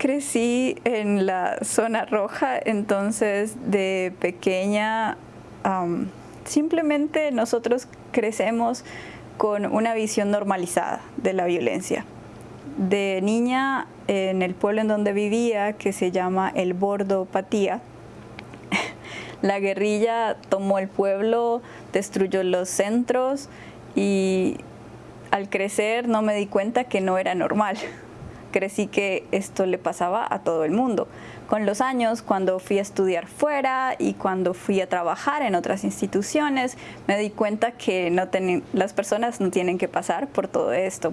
crecí en la zona roja, entonces de pequeña simplemente nosotros crecemos con una visión normalizada de la violencia. De niña, en el pueblo en donde vivía, que se llama El Bordo Patía, la guerrilla tomó el pueblo, destruyó los centros y al crecer no me di cuenta que no era normal. Crecí que esto le pasaba a todo el mundo. Con los años, cuando fui a estudiar fuera y cuando fui a trabajar en otras instituciones, me di cuenta que no las personas no tienen que pasar por todo esto.